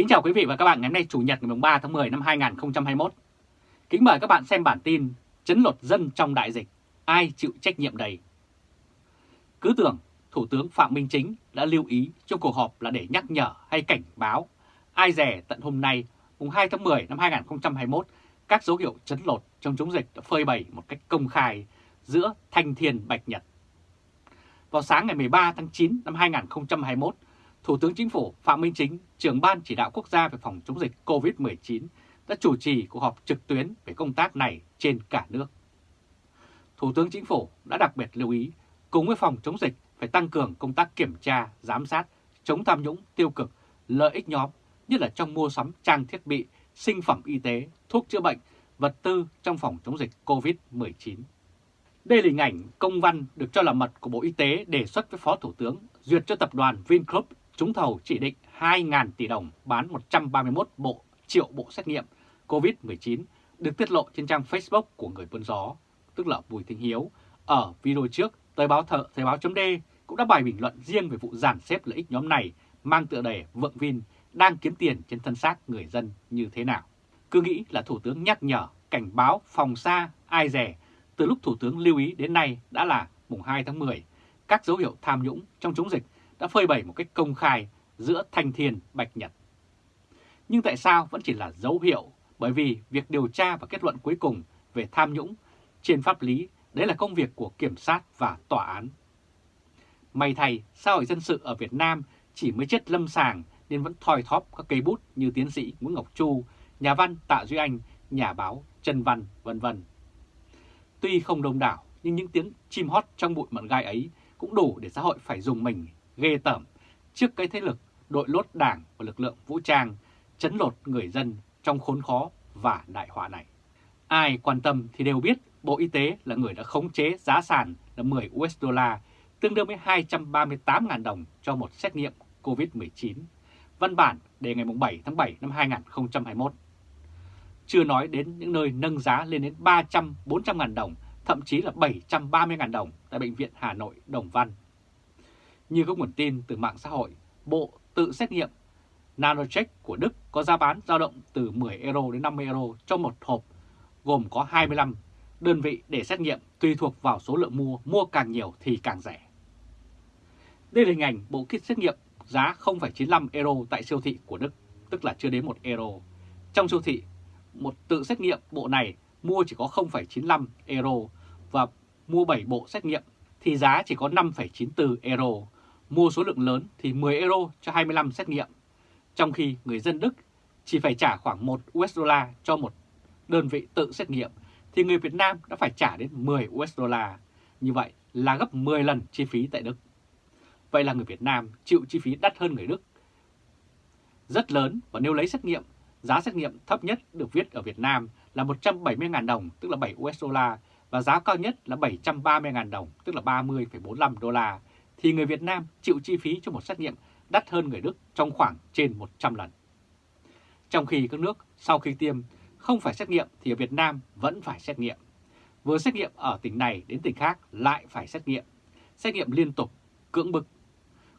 Kính chào quý vị và các bạn ngày hôm nay Chủ nhật ngày 3 tháng 10 năm 2021. Kính mời các bạn xem bản tin Chấn lột dân trong đại dịch, ai chịu trách nhiệm đầy? Cứ tưởng Thủ tướng Phạm Minh Chính đã lưu ý trong cuộc họp là để nhắc nhở hay cảnh báo. Ai rẻ tận hôm nay, mùng 2 tháng 10 năm 2021, các dấu hiệu chấn lột trong chống dịch đã phơi bày một cách công khai giữa thanh thiên bạch nhật. Vào sáng ngày 13 tháng 9 năm 2021, Thủ tướng Chính phủ Phạm Minh Chính, trưởng Ban Chỉ đạo Quốc gia về phòng chống dịch COVID-19 đã chủ trì cuộc họp trực tuyến về công tác này trên cả nước. Thủ tướng Chính phủ đã đặc biệt lưu ý cùng với phòng chống dịch phải tăng cường công tác kiểm tra, giám sát, chống tham nhũng tiêu cực, lợi ích nhóm, nhất là trong mua sắm trang thiết bị, sinh phẩm y tế, thuốc chữa bệnh, vật tư trong phòng chống dịch COVID-19. Đây là hình ảnh công văn được cho là mật của Bộ Y tế đề xuất với Phó Thủ tướng duyệt cho tập đoàn Vingroup trúng thầu chỉ định 2.000 tỷ đồng bán 131 bộ triệu bộ xét nghiệm COVID-19 được tiết lộ trên trang Facebook của người buôn gió, tức là Bùi Thanh Hiếu. Ở video trước, Thời báo thợ Thời báo chấm cũng đã bài bình luận riêng về vụ giàn xếp lợi ích nhóm này mang tựa đề Vượng Vin đang kiếm tiền trên thân xác người dân như thế nào. Cứ nghĩ là Thủ tướng nhắc nhở, cảnh báo, phòng xa, ai rẻ. Từ lúc Thủ tướng lưu ý đến nay đã là mùng 2 tháng 10, các dấu hiệu tham nhũng trong chống dịch đã phơi bày một cách công khai giữa thanh thiên bạch nhật. Nhưng tại sao vẫn chỉ là dấu hiệu? Bởi vì việc điều tra và kết luận cuối cùng về tham nhũng trên pháp lý đấy là công việc của kiểm sát và tòa án. May thay, xã hội dân sự ở Việt Nam chỉ mới chết lâm sàng nên vẫn thoi thóp các cây bút như tiến sĩ Nguyễn Ngọc Chu, nhà văn Tạ Duy Anh, nhà báo Trần Văn, vân vân. Tuy không đông đảo, nhưng những tiếng chim hót trong bụi mận gai ấy cũng đủ để xã hội phải dùng mình ghê tởm trước cái thế lực đội lốt đảng và lực lượng vũ trang chấn lột người dân trong khốn khó và đại họa này. Ai quan tâm thì đều biết Bộ Y tế là người đã khống chế giá sàn là 10 USD, tương đương với 238.000 đồng cho một xét nghiệm COVID-19. Văn bản đề ngày 7 tháng 7 năm 2021. Chưa nói đến những nơi nâng giá lên đến 300-400.000 đồng, thậm chí là 730.000 đồng tại Bệnh viện Hà Nội Đồng Văn. Như các nguồn tin từ mạng xã hội, Bộ tự xét nghiệm Nanocheck của Đức có giá bán dao động từ 10 euro đến 50 euro cho một hộp, gồm có 25 đơn vị để xét nghiệm tùy thuộc vào số lượng mua, mua càng nhiều thì càng rẻ. Đây là hình ảnh bộ kit xét nghiệm giá 0,95 euro tại siêu thị của Đức, tức là chưa đến 1 euro. Trong siêu thị, một tự xét nghiệm bộ này mua chỉ có 0,95 euro và mua 7 bộ xét nghiệm thì giá chỉ có 5,94 euro, mua số lượng lớn thì 10 euro cho 25 xét nghiệm, trong khi người dân Đức chỉ phải trả khoảng 1 USD cho một đơn vị tự xét nghiệm, thì người Việt Nam đã phải trả đến 10 USD. Như vậy là gấp 10 lần chi phí tại Đức. Vậy là người Việt Nam chịu chi phí đắt hơn người Đức rất lớn và nếu lấy xét nghiệm, giá xét nghiệm thấp nhất được viết ở Việt Nam là 170.000 đồng, tức là 7 USD và giá cao nhất là 730.000 đồng, tức là 30,45 đô la, thì người Việt Nam chịu chi phí cho một xét nghiệm đắt hơn người Đức trong khoảng trên 100 lần. Trong khi các nước sau khi tiêm không phải xét nghiệm thì ở Việt Nam vẫn phải xét nghiệm. Vừa xét nghiệm ở tỉnh này đến tỉnh khác lại phải xét nghiệm. Xét nghiệm liên tục, cưỡng bức.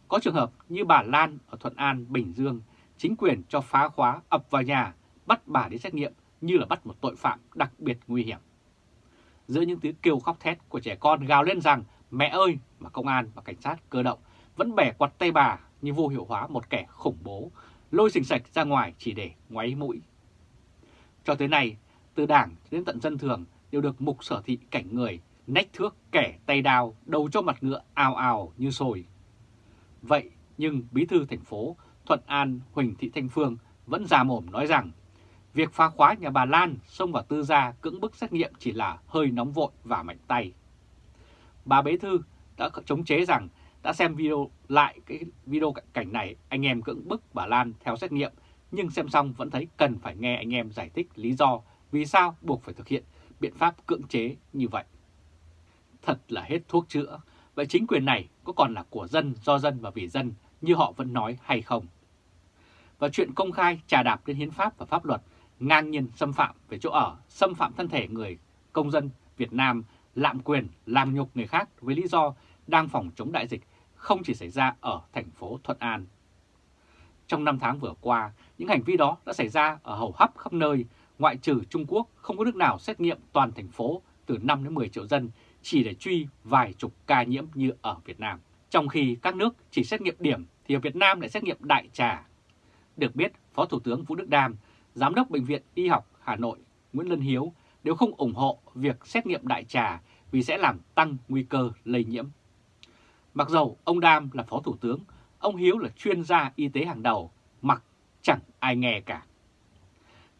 Có trường hợp như bà Lan ở Thuận An, Bình Dương, chính quyền cho phá khóa ập vào nhà, bắt bà đi xét nghiệm như là bắt một tội phạm đặc biệt nguy hiểm giữa những tiếng kêu khóc thét của trẻ con gào lên rằng mẹ ơi mà công an và cảnh sát cơ động vẫn bẻ quạt tay bà như vô hiệu hóa một kẻ khủng bố, lôi sình sạch ra ngoài chỉ để ngoáy mũi. Cho tới nay, từ đảng đến tận dân thường đều được mục sở thị cảnh người, nách thước kẻ tay đào, đầu cho mặt ngựa ào ào như sồi. Vậy nhưng bí thư thành phố Thuận An Huỳnh Thị Thanh Phương vẫn già mồm nói rằng Việc phá khóa nhà bà Lan xông vào tư gia cưỡng bức xét nghiệm chỉ là hơi nóng vội và mạnh tay. Bà Bế Thư đã chống chế rằng đã xem video lại cái video cảnh này anh em cưỡng bức bà Lan theo xét nghiệm nhưng xem xong vẫn thấy cần phải nghe anh em giải thích lý do vì sao buộc phải thực hiện biện pháp cưỡng chế như vậy. Thật là hết thuốc chữa, vậy chính quyền này có còn là của dân, do dân và vì dân như họ vẫn nói hay không? Và chuyện công khai trà đạp lên hiến pháp và pháp luật ngang nhiên xâm phạm về chỗ ở, xâm phạm thân thể người công dân Việt Nam, lạm quyền, làm nhục người khác với lý do đang phòng chống đại dịch không chỉ xảy ra ở thành phố Thuận An. Trong năm tháng vừa qua, những hành vi đó đã xảy ra ở hầu hấp khắp nơi, ngoại trừ Trung Quốc không có nước nào xét nghiệm toàn thành phố từ 5 đến 10 triệu dân chỉ để truy vài chục ca nhiễm như ở Việt Nam. Trong khi các nước chỉ xét nghiệm điểm thì ở Việt Nam lại xét nghiệm đại trà. Được biết, Phó Thủ tướng Vũ Đức Đam, Giám đốc Bệnh viện Y học Hà Nội Nguyễn Lân Hiếu đều không ủng hộ việc xét nghiệm đại trà vì sẽ làm tăng nguy cơ lây nhiễm. Mặc dầu ông Đam là Phó Thủ tướng, ông Hiếu là chuyên gia y tế hàng đầu, mặc chẳng ai nghe cả.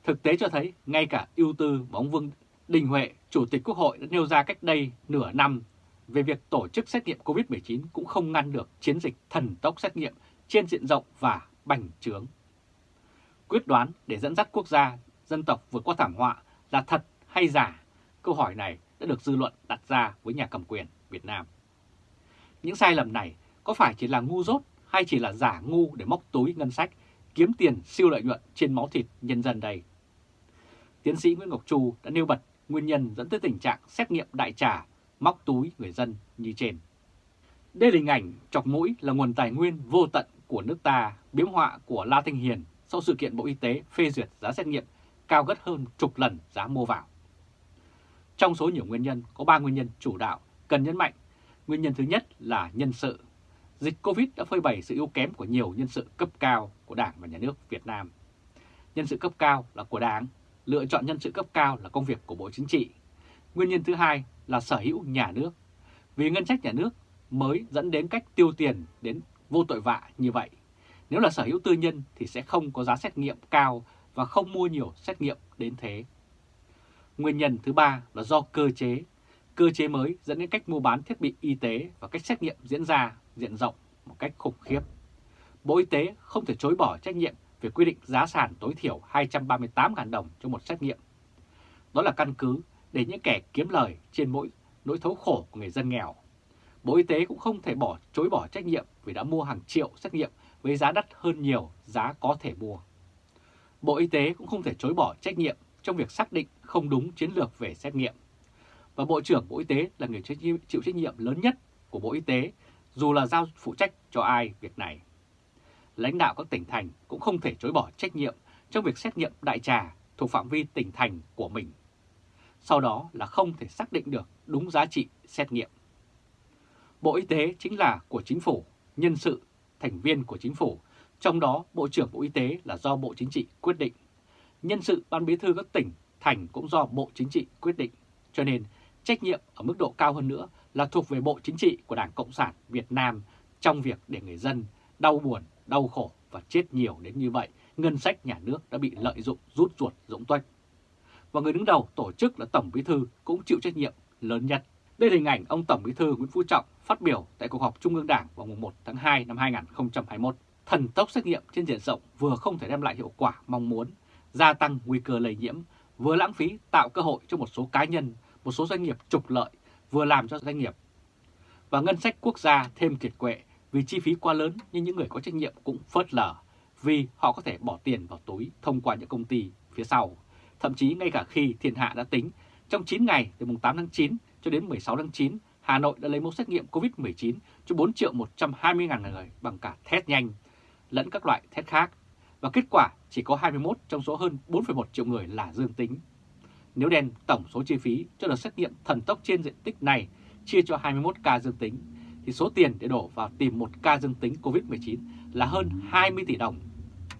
Thực tế cho thấy ngay cả ưu tư mà ông Vương Đình Huệ, Chủ tịch Quốc hội đã nêu ra cách đây nửa năm về việc tổ chức xét nghiệm COVID-19 cũng không ngăn được chiến dịch thần tốc xét nghiệm trên diện rộng và bành trướng. Quyết đoán để dẫn dắt quốc gia, dân tộc vượt qua thảm họa là thật hay giả? Câu hỏi này đã được dư luận đặt ra với nhà cầm quyền Việt Nam. Những sai lầm này có phải chỉ là ngu dốt hay chỉ là giả ngu để móc túi ngân sách, kiếm tiền siêu lợi nhuận trên máu thịt nhân dân đây? Tiến sĩ Nguyễn Ngọc Chu đã nêu bật nguyên nhân dẫn tới tình trạng xét nghiệm đại trà, móc túi người dân như trên. Đây là hình ảnh chọc mũi là nguồn tài nguyên vô tận của nước ta, biếm họa của La Thanh Hiền sau sự kiện Bộ Y tế phê duyệt giá xét nghiệm cao gấp hơn chục lần giá mua vào. Trong số nhiều nguyên nhân, có 3 nguyên nhân chủ đạo cần nhấn mạnh. Nguyên nhân thứ nhất là nhân sự. Dịch Covid đã phơi bày sự yếu kém của nhiều nhân sự cấp cao của Đảng và Nhà nước Việt Nam. Nhân sự cấp cao là của Đảng, lựa chọn nhân sự cấp cao là công việc của Bộ Chính trị. Nguyên nhân thứ hai là sở hữu nhà nước. Vì ngân sách nhà nước mới dẫn đến cách tiêu tiền đến vô tội vạ như vậy. Nếu là sở hữu tư nhân thì sẽ không có giá xét nghiệm cao và không mua nhiều xét nghiệm đến thế. Nguyên nhân thứ ba là do cơ chế. Cơ chế mới dẫn đến cách mua bán thiết bị y tế và cách xét nghiệm diễn ra diện rộng một cách khủng khiếp. Bộ Y tế không thể chối bỏ trách nhiệm về quy định giá sàn tối thiểu 238.000 đồng cho một xét nghiệm. Đó là căn cứ để những kẻ kiếm lời trên mỗi nỗi thấu khổ của người dân nghèo. Bộ Y tế cũng không thể bỏ, chối bỏ trách nhiệm vì đã mua hàng triệu xét nghiệm với giá đắt hơn nhiều giá có thể mua. Bộ Y tế cũng không thể chối bỏ trách nhiệm trong việc xác định không đúng chiến lược về xét nghiệm. Và Bộ trưởng Bộ Y tế là người chịu trách nhiệm lớn nhất của Bộ Y tế, dù là giao phụ trách cho ai việc này. Lãnh đạo các tỉnh thành cũng không thể chối bỏ trách nhiệm trong việc xét nghiệm đại trà thuộc phạm vi tỉnh thành của mình. Sau đó là không thể xác định được đúng giá trị xét nghiệm. Bộ Y tế chính là của chính phủ, nhân sự, thành viên của chính phủ trong đó Bộ trưởng Bộ Y tế là do Bộ Chính trị quyết định. Nhân sự Ban Bí thư các tỉnh, thành cũng do Bộ Chính trị quyết định. Cho nên trách nhiệm ở mức độ cao hơn nữa là thuộc về Bộ Chính trị của Đảng Cộng sản Việt Nam trong việc để người dân đau buồn, đau khổ và chết nhiều đến như vậy, ngân sách nhà nước đã bị lợi dụng rút ruột rỗng tuếch. Và người đứng đầu tổ chức là Tổng Bí thư cũng chịu trách nhiệm lớn nhất. Đây là hình ảnh ông Tổng Bí thư Nguyễn Phú Trọng phát biểu tại cuộc họp Trung ương Đảng vào mùng 1 tháng 2 năm 2021 thần tốc xét nghiệm trên diện rộng vừa không thể đem lại hiệu quả mong muốn, gia tăng nguy cơ lây nhiễm, vừa lãng phí tạo cơ hội cho một số cá nhân, một số doanh nghiệp trục lợi, vừa làm cho doanh nghiệp và ngân sách quốc gia thêm kiệt quệ vì chi phí quá lớn nhưng những người có trách nhiệm cũng phớt lờ vì họ có thể bỏ tiền vào túi thông qua những công ty phía sau. Thậm chí ngay cả khi thiên hạ đã tính, trong 9 ngày từ mùng 8 tháng 9 cho đến 16 tháng 9, Hà Nội đã lấy mẫu xét nghiệm COVID-19 cho 4 triệu 120 ngàn người bằng cả test nhanh lẫn các loại test khác, và kết quả chỉ có 21 trong số hơn 4,1 triệu người là dương tính. Nếu đen tổng số chi phí cho đợt xét nghiệm thần tốc trên diện tích này chia cho 21 ca dương tính, thì số tiền để đổ vào tìm một ca dương tính COVID-19 là hơn 20 tỷ đồng.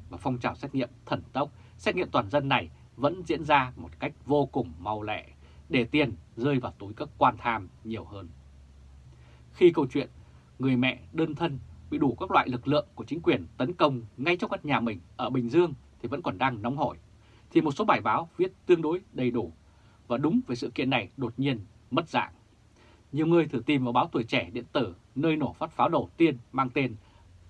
Và phong trào xét nghiệm thần tốc, xét nghiệm toàn dân này vẫn diễn ra một cách vô cùng mau lẹ, để tiền rơi vào túi các quan tham nhiều hơn. Khi câu chuyện người mẹ đơn thân bị đủ các loại lực lượng của chính quyền tấn công ngay trong căn nhà mình ở Bình Dương thì vẫn còn đang nóng hổi, thì một số bài báo viết tương đối đầy đủ và đúng về sự kiện này đột nhiên mất dạng. Nhiều người thử tìm vào báo Tuổi Trẻ điện tử nơi nổ phát pháo đầu tiên mang tên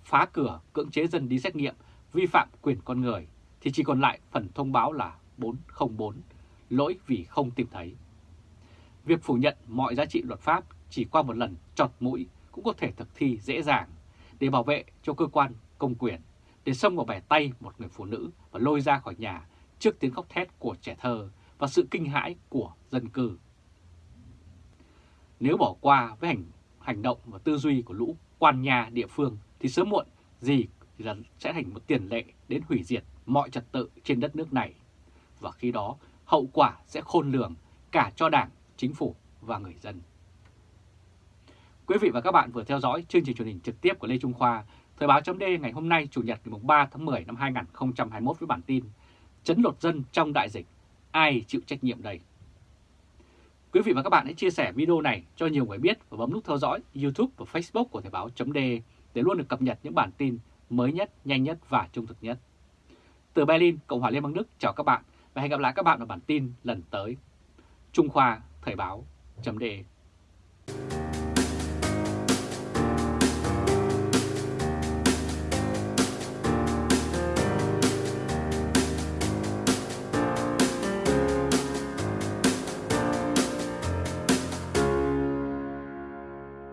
phá cửa cưỡng chế dân đi xét nghiệm vi phạm quyền con người thì chỉ còn lại phần thông báo là 404, lỗi vì không tìm thấy. Việc phủ nhận mọi giá trị luật pháp chỉ qua một lần chọt mũi cũng có thể thực thi dễ dàng để bảo vệ cho cơ quan công quyền, để xông vào bẻ tay một người phụ nữ và lôi ra khỏi nhà trước tiếng khóc thét của trẻ thơ và sự kinh hãi của dân cư. Nếu bỏ qua với hành hành động và tư duy của lũ quan nhà địa phương thì sớm muộn gì thì là sẽ thành một tiền lệ đến hủy diệt mọi trật tự trên đất nước này. Và khi đó, hậu quả sẽ khôn lường cả cho Đảng, Chính phủ và người dân. Quý vị và các bạn vừa theo dõi chương trình truyền hình trực tiếp của Lê Trung Khoa, Thời báo chấm ngày hôm nay Chủ nhật ngày 3 tháng 10 năm 2021 với bản tin Chấn lột dân trong đại dịch, ai chịu trách nhiệm đây? Quý vị và các bạn hãy chia sẻ video này cho nhiều người biết và bấm nút theo dõi YouTube và Facebook của Thời báo chấm để luôn được cập nhật những bản tin mới nhất, nhanh nhất và trung thực nhất. Từ Berlin, Cộng hòa Liên bang Đức chào các bạn và hẹn gặp lại các bạn ở bản tin lần tới. Trung Khoa Thời báo chấm